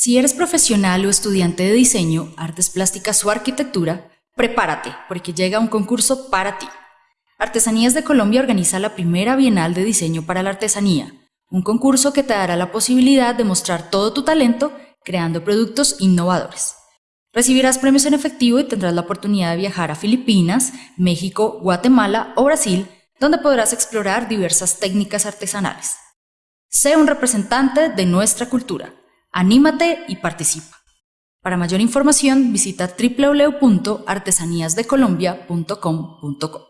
Si eres profesional o estudiante de diseño, artes plásticas o arquitectura, prepárate porque llega un concurso para ti. Artesanías de Colombia organiza la primera Bienal de Diseño para la Artesanía, un concurso que te dará la posibilidad de mostrar todo tu talento creando productos innovadores. Recibirás premios en efectivo y tendrás la oportunidad de viajar a Filipinas, México, Guatemala o Brasil, donde podrás explorar diversas técnicas artesanales. Sé un representante de nuestra cultura. Anímate y participa. Para mayor información visita www.artesaníasdecolombia.com.co.